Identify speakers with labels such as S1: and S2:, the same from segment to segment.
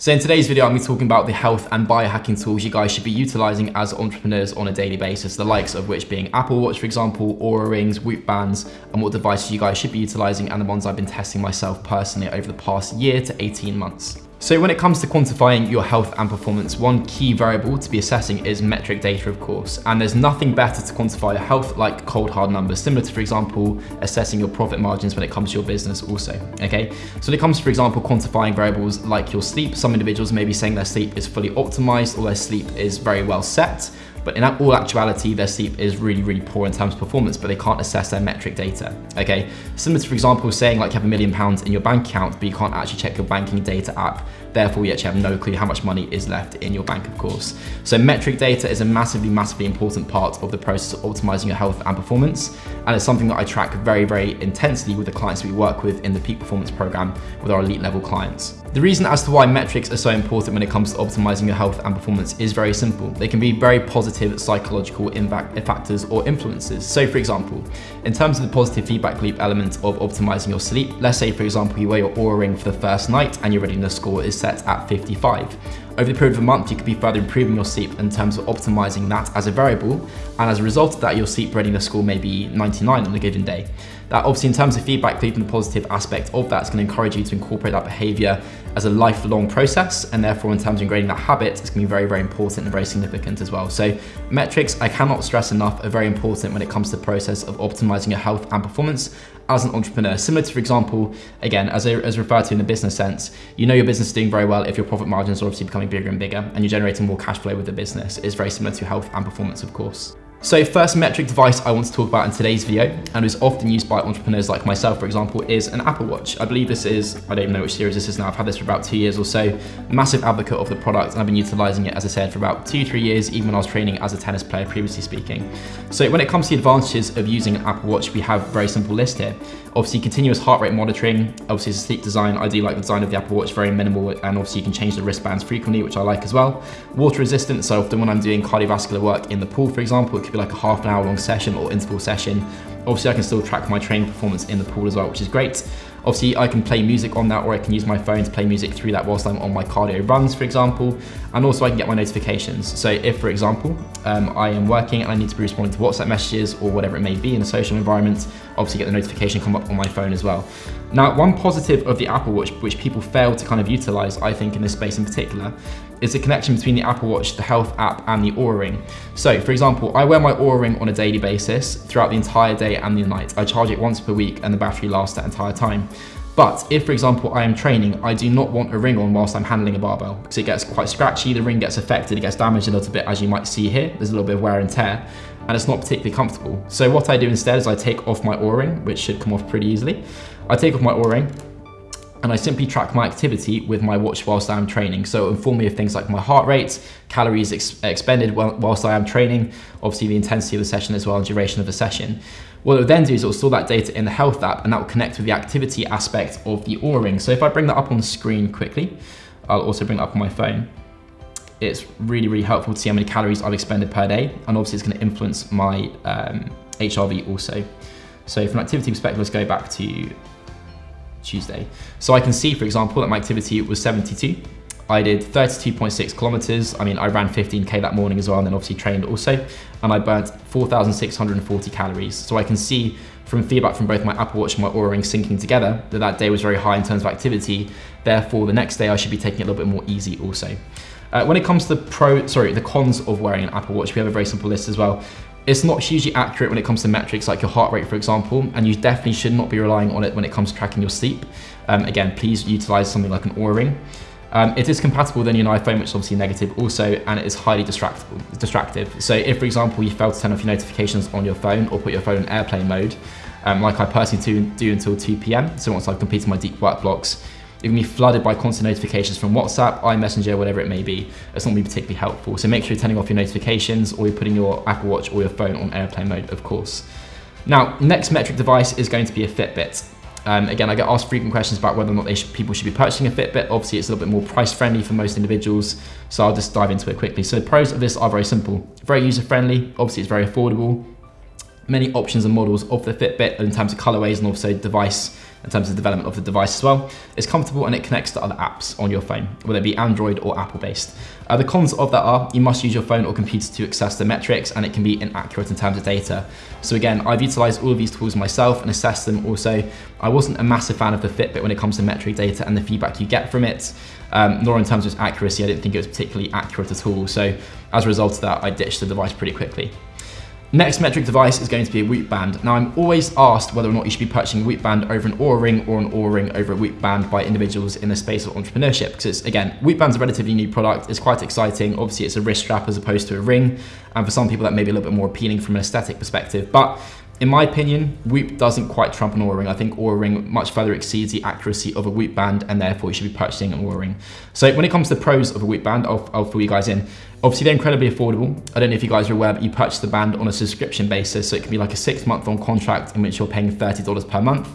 S1: So in today's video, I'm going to be talking about the health and biohacking tools you guys should be utilizing as entrepreneurs on a daily basis, the likes of which being Apple Watch, for example, Oura Rings, Whoop Bands, and what devices you guys should be utilizing and the ones I've been testing myself personally over the past year to 18 months. So when it comes to quantifying your health and performance, one key variable to be assessing is metric data, of course. And there's nothing better to quantify your health like cold hard numbers, similar to, for example, assessing your profit margins when it comes to your business also, okay? So when it comes to, for example, quantifying variables like your sleep, some individuals may be saying their sleep is fully optimized or their sleep is very well set, but in all actuality, their sleep is really, really poor in terms of performance, but they can't assess their metric data, okay? Similar to, for example, saying like you have a million pounds in your bank account, but you can't actually check your banking data app. Therefore, you actually have no clue how much money is left in your bank, of course. So metric data is a massively, massively important part of the process of optimizing your health and performance. And it's something that I track very, very intensely with the clients we work with in the peak performance program with our elite level clients. The reason as to why metrics are so important when it comes to optimizing your health and performance is very simple. They can be very positive psychological impact factors or influences. So for example, in terms of the positive feedback loop element of optimizing your sleep, let's say for example you wear your Oura ring for the first night and your readiness score is set at 55. Over the period of a month, you could be further improving your sleep in terms of optimizing that as a variable. And as a result of that, your sleep readiness score may be 99 on a given day. That obviously in terms of feedback and the positive aspect of that is gonna encourage you to incorporate that behavior as a lifelong process. And therefore in terms of ingraining that habit, it's gonna be very, very important and very significant as well. So metrics, I cannot stress enough, are very important when it comes to the process of optimizing your health and performance as an entrepreneur. Similar to, for example, again, as, a, as referred to in the business sense, you know your business is doing very well if your profit margins are obviously becoming bigger and bigger and you're generating more cash flow with the business. It's very similar to health and performance, of course. So first metric device I want to talk about in today's video, and is often used by entrepreneurs like myself, for example, is an Apple Watch. I believe this is, I don't even know which series this is now, I've had this for about two years or so. Massive advocate of the product, and I've been utilizing it, as I said, for about two, three years, even when I was training as a tennis player, previously speaking. So when it comes to the advantages of using an Apple Watch, we have a very simple list here. Obviously, continuous heart rate monitoring, obviously it's a sleek design. I do like the design of the Apple Watch, very minimal, and obviously you can change the wristbands frequently, which I like as well. Water resistant, so often when I'm doing cardiovascular work in the pool, for example, could be like a half an hour long session or interval session. Obviously I can still track my training performance in the pool as well, which is great. Obviously I can play music on that or I can use my phone to play music through that whilst I'm on my cardio runs, for example. And also I can get my notifications. So if, for example, um, I am working and I need to be responding to WhatsApp messages or whatever it may be in a social environment, obviously get the notification come up on my phone as well. Now, one positive of the Apple Watch, which people fail to kind of utilize, I think in this space in particular, is the connection between the Apple Watch, the Health app, and the Oura Ring. So, for example, I wear my Oura Ring on a daily basis throughout the entire day and the night. I charge it once per week and the battery lasts that entire time. But if, for example, I am training, I do not want a ring on whilst I'm handling a barbell because it gets quite scratchy, the ring gets affected, it gets damaged a little bit, as you might see here. There's a little bit of wear and tear, and it's not particularly comfortable. So what I do instead is I take off my Oura ring, which should come off pretty easily. I take off my Oura ring, and I simply track my activity with my watch whilst I'm training. So inform me of things like my heart rate, calories ex expended whilst I am training, obviously the intensity of the session as well, and duration of the session. What it will then do is it will store that data in the health app and that will connect with the activity aspect of the Oura ring. So if I bring that up on screen quickly, I'll also bring it up on my phone. It's really, really helpful to see how many calories I've expended per day. And obviously it's gonna influence my um, HRV also. So from an activity perspective, let's go back to Tuesday. So I can see, for example, that my activity was 72. I did 32.6 kilometers. I mean, I ran 15K that morning as well, and then obviously trained also. And I burnt 4,640 calories. So I can see from feedback from both my Apple Watch and my Oura Ring syncing together that that day was very high in terms of activity. Therefore, the next day I should be taking it a little bit more easy also. Uh, when it comes to the pro, sorry, the cons of wearing an Apple Watch, we have a very simple list as well. It's not hugely accurate when it comes to metrics like your heart rate, for example, and you definitely should not be relying on it when it comes to tracking your sleep. Um, again, please utilize something like an Oura Ring. Um, it is compatible with any iPhone, which is obviously negative also, and it is highly distractive. So if, for example, you fail to turn off your notifications on your phone or put your phone in airplane mode, um, like I personally do, do until 2 p.m., so once I've completed my deep work blocks, you're gonna be flooded by constant notifications from WhatsApp, iMessenger, whatever it may be. It's not gonna be particularly helpful. So make sure you're turning off your notifications or you're putting your Apple Watch or your phone on airplane mode, of course. Now, next metric device is going to be a Fitbit. Um, again, I get asked frequent questions about whether or not people should be purchasing a Fitbit. Obviously, it's a little bit more price friendly for most individuals, so I'll just dive into it quickly. So the pros of this are very simple. Very user friendly, obviously it's very affordable. Many options and models of the Fitbit in terms of colorways and also device in terms of development of the device as well. It's comfortable and it connects to other apps on your phone, whether it be Android or Apple based. Uh, the cons of that are you must use your phone or computer to access the metrics and it can be inaccurate in terms of data. So again, I've utilized all of these tools myself and assessed them also. I wasn't a massive fan of the Fitbit when it comes to metric data and the feedback you get from it, um, nor in terms of its accuracy, I didn't think it was particularly accurate at all. So as a result of that, I ditched the device pretty quickly. Next metric device is going to be a Whoop Band. Now I'm always asked whether or not you should be purchasing a Whoop Band over an Oura Ring or an Oura Ring over a Whoop Band by individuals in the space of entrepreneurship. Because again, Whoop Band's a relatively new product. It's quite exciting. Obviously it's a wrist strap as opposed to a ring. And for some people that may be a little bit more appealing from an aesthetic perspective. But in my opinion, Whoop doesn't quite trump an Oura Ring. I think Oura Ring much further exceeds the accuracy of a Whoop Band and therefore you should be purchasing an Oura Ring. So when it comes to the pros of a Whoop Band, I'll, I'll fill you guys in. Obviously they're incredibly affordable. I don't know if you guys are aware, but you purchase the band on a subscription basis. So it can be like a six month long contract in which you're paying $30 per month,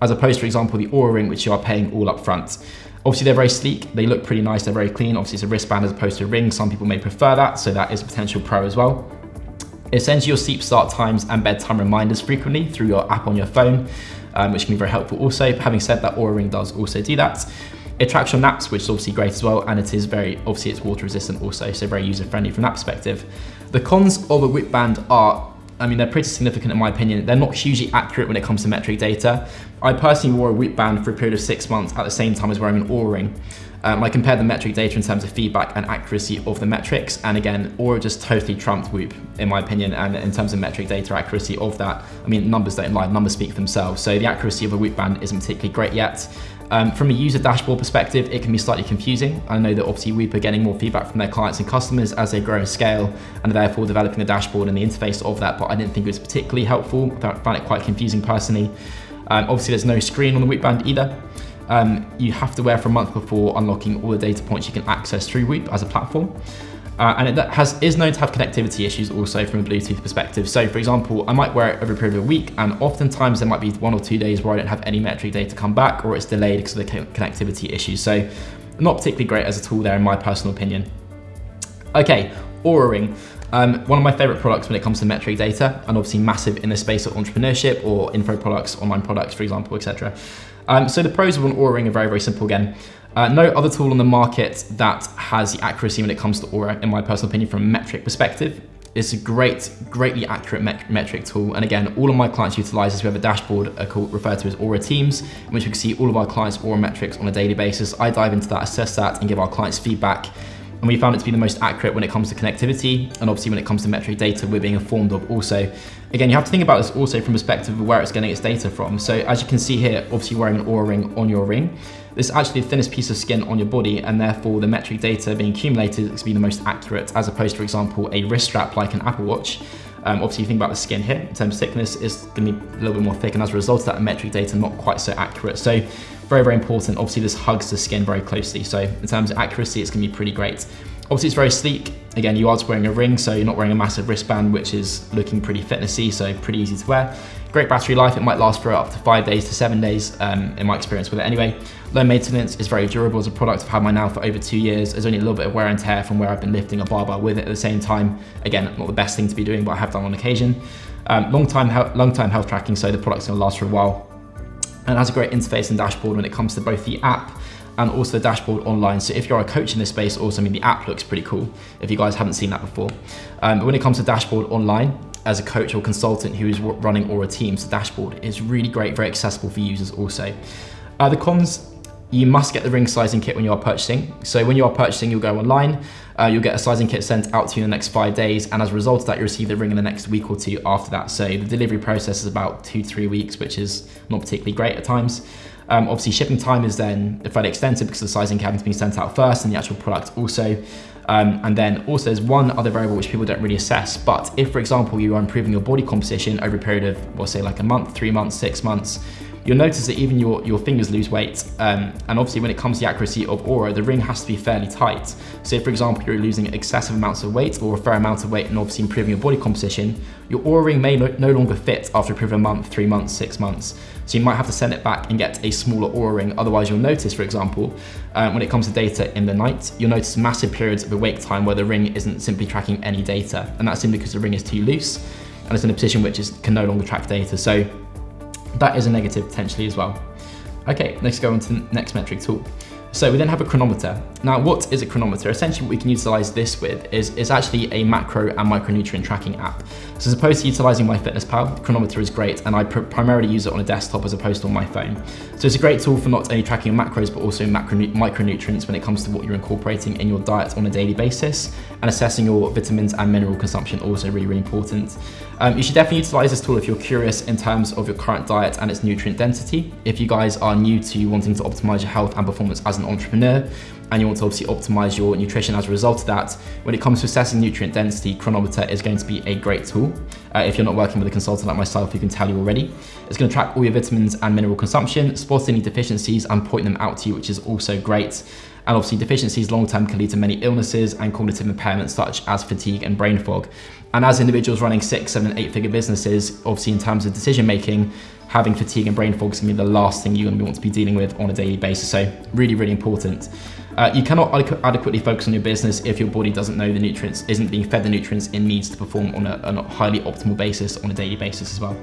S1: as opposed to, for example, the Oura Ring, which you are paying all up front. Obviously they're very sleek, they look pretty nice, they're very clean. Obviously it's a wristband as opposed to a ring. Some people may prefer that, so that is a potential pro as well. It sends you your sleep start times and bedtime reminders frequently through your app on your phone, um, which can be very helpful also. Having said that, Oura Ring does also do that. It tracks your naps, which is obviously great as well, and it is very, obviously it's water resistant also, so very user friendly from that perspective. The cons of a Whoop Band are I mean, they're pretty significant in my opinion. They're not hugely accurate when it comes to metric data. I personally wore a Whoop Band for a period of six months at the same time as wearing an Oura Ring. Um, I compared the metric data in terms of feedback and accuracy of the metrics. And again, Oura just totally trumped Whoop, in my opinion. And in terms of metric data accuracy of that, I mean, numbers don't lie, numbers speak for themselves. So the accuracy of a Whoop Band isn't particularly great yet. Um, from a user dashboard perspective, it can be slightly confusing. I know that obviously Whoop are getting more feedback from their clients and customers as they grow and scale, and therefore developing the dashboard and the interface of that, but I didn't think it was particularly helpful. I found it quite confusing personally. Um, obviously, there's no screen on the Whoop Band either. Um, you have to wear for a month before unlocking all the data points you can access through Whoop as a platform. Uh, and it has, is known to have connectivity issues also from a Bluetooth perspective. So for example, I might wear it over a period of a week and oftentimes there might be one or two days where I don't have any metric data come back or it's delayed because of the connectivity issues. So not particularly great as a tool there in my personal opinion. Okay, Oura Ring. Um, one of my favorite products when it comes to metric data and obviously massive in the space of entrepreneurship or info products, online products, for example, etc. Um, so the pros of an Oura Ring are very, very simple again. Uh, no other tool on the market that has the accuracy when it comes to Oura, in my personal opinion, from a metric perspective. It's a great, greatly accurate met metric tool. And again, all of my clients utilize this. We have a dashboard called, referred to as Oura Teams, in which we can see all of our clients' Oura metrics on a daily basis. I dive into that, assess that, and give our clients feedback. And we found it to be the most accurate when it comes to connectivity. And obviously when it comes to metric data, we're being informed of also. Again, you have to think about this also from perspective of where it's getting its data from. So as you can see here, obviously wearing an Oura ring on your ring. This is actually the thinnest piece of skin on your body and therefore the metric data being accumulated is to be the most accurate as opposed to, for example, a wrist strap like an Apple Watch. Um, obviously, you think about the skin here in terms of thickness, is going to be a little bit more thick, and as a result of that, metric data not quite so accurate. So, very, very important. Obviously, this hugs the skin very closely. So, in terms of accuracy, it's going to be pretty great. Obviously, it's very sleek. Again, you are just wearing a ring, so you're not wearing a massive wristband, which is looking pretty fitnessy, so pretty easy to wear. Great battery life, it might last for up to five days to seven days, um, in my experience with it anyway. Low maintenance, is very durable as a product. I've had mine now for over two years. There's only a little bit of wear and tear from where I've been lifting a barbell with it at the same time. Again, not the best thing to be doing, but I have done on occasion. Um, long time, long time health tracking, so the product's gonna last for a while. And has a great interface and dashboard when it comes to both the app and also the dashboard online. So if you're a coach in this space, also I mean the app looks pretty cool if you guys haven't seen that before. Um, but when it comes to dashboard online, as a coach or consultant who is running Oura Teams, the dashboard is really great, very accessible for users also. Uh, the cons, you must get the ring sizing kit when you are purchasing. So when you are purchasing, you'll go online, uh, you'll get a sizing kit sent out to you in the next five days, and as a result of that, you receive the ring in the next week or two after that. So the delivery process is about two, three weeks, which is not particularly great at times. Um, obviously, shipping time is then fairly extensive because the sizing kit has been sent out first and the actual product also. Um, and then also there's one other variable which people don't really assess, but if for example you are improving your body composition over a period of, we'll say like a month, three months, six months, you'll notice that even your, your fingers lose weight. Um, and obviously when it comes to the accuracy of Oura, the ring has to be fairly tight. So if, for example, you're losing excessive amounts of weight or a fair amount of weight and obviously improving your body composition, your Oura ring may no, no longer fit after a period of a month, three months, six months. So you might have to send it back and get a smaller Oura ring. Otherwise you'll notice, for example, um, when it comes to data in the night, you'll notice massive periods of awake time where the ring isn't simply tracking any data. And that's simply because the ring is too loose and it's in a position which is, can no longer track data. So that is a negative potentially as well. Okay, let's go on to the next metric tool. So we then have a Cronometer. Now, what is a Cronometer? Essentially, what we can utilize this with is, is actually a macro and micronutrient tracking app. So as opposed to utilizing MyFitnessPal, Cronometer is great, and I pr primarily use it on a desktop as opposed to on my phone. So it's a great tool for not only tracking your macros, but also micronutrients when it comes to what you're incorporating in your diet on a daily basis, and assessing your vitamins and mineral consumption also really, really important. Um, you should definitely utilize this tool if you're curious in terms of your current diet and its nutrient density. If you guys are new to wanting to optimize your health and performance as an entrepreneur, and you want to obviously optimize your nutrition as a result of that, when it comes to assessing nutrient density, Cronometer is going to be a great tool. Uh, if you're not working with a consultant like myself, who can tell you already. It's going to track all your vitamins and mineral consumption, spot any deficiencies and point them out to you, which is also great. And obviously deficiencies long-term can lead to many illnesses and cognitive impairments such as fatigue and brain fog. And as individuals running six, seven, eight figure businesses, obviously in terms of decision making, having fatigue and brain fog is gonna be the last thing you're gonna want to be dealing with on a daily basis. So really, really important. Uh, you cannot adequately focus on your business if your body doesn't know the nutrients, isn't being fed the nutrients it needs to perform on a, on a highly optimal basis on a daily basis as well.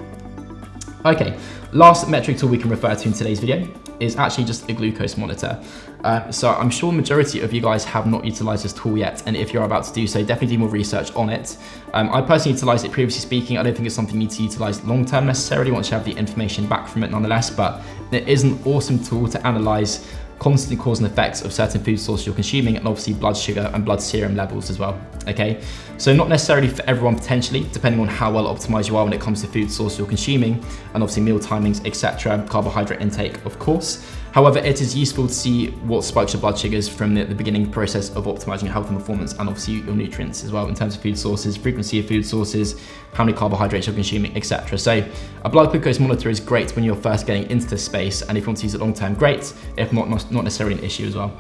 S1: Okay, last metric tool we can refer to in today's video is actually just a glucose monitor. Uh, so I'm sure majority of you guys have not utilized this tool yet, and if you're about to do so, definitely do more research on it. Um, I personally utilized it previously speaking. I don't think it's something you need to utilize long term necessarily once you have the information back from it nonetheless, but it is an awesome tool to analyze constant cause and effects of certain food sources you're consuming and obviously blood sugar and blood serum levels as well, okay? So not necessarily for everyone potentially, depending on how well optimized you are when it comes to food source you're consuming and obviously meal timings, etc., carbohydrate intake, of course. However, it is useful to see what spikes your blood sugars from the, the beginning process of optimizing your health and performance and obviously your nutrients as well in terms of food sources, frequency of food sources, how many carbohydrates you're consuming, etc. So a blood glucose monitor is great when you're first getting into this space and if you want to use it long term, great. If not, not necessarily an issue as well.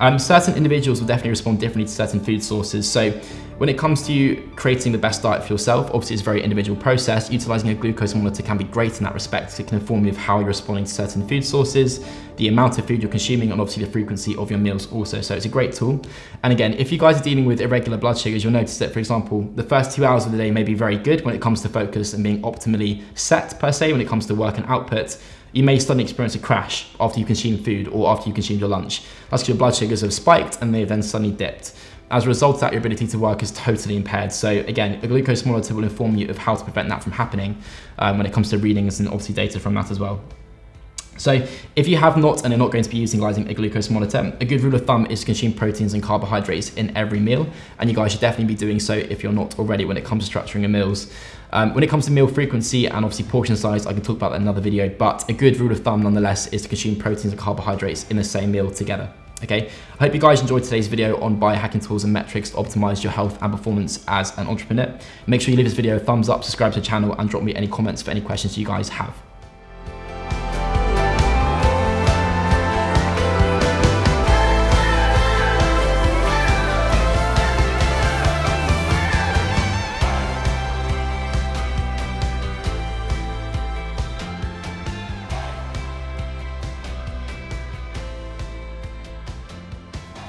S1: Um, certain individuals will definitely respond differently to certain food sources. So when it comes to creating the best diet for yourself, obviously it's a very individual process. Utilizing a glucose monitor can be great in that respect. It can inform you of how you're responding to certain food sources, the amount of food you're consuming, and obviously the frequency of your meals also. So it's a great tool. And again, if you guys are dealing with irregular blood sugars, you'll notice that, for example, the first two hours of the day may be very good when it comes to focus and being optimally set per se when it comes to work and output you may suddenly experience a crash after you consume food or after you consume your lunch. That's because your blood sugars have spiked and they have then suddenly dipped. As a result of that, your ability to work is totally impaired. So again, a glucose monitor will inform you of how to prevent that from happening um, when it comes to readings and obviously data from that as well. So if you have not and are not going to be utilizing a glucose monitor, a good rule of thumb is to consume proteins and carbohydrates in every meal. And you guys should definitely be doing so if you're not already when it comes to structuring your meals. Um, when it comes to meal frequency and obviously portion size, I can talk about that in another video, but a good rule of thumb nonetheless is to consume proteins and carbohydrates in the same meal together. Okay, I hope you guys enjoyed today's video on biohacking tools and metrics to optimize your health and performance as an entrepreneur. Make sure you leave this video a thumbs up, subscribe to the channel, and drop me any comments for any questions you guys have.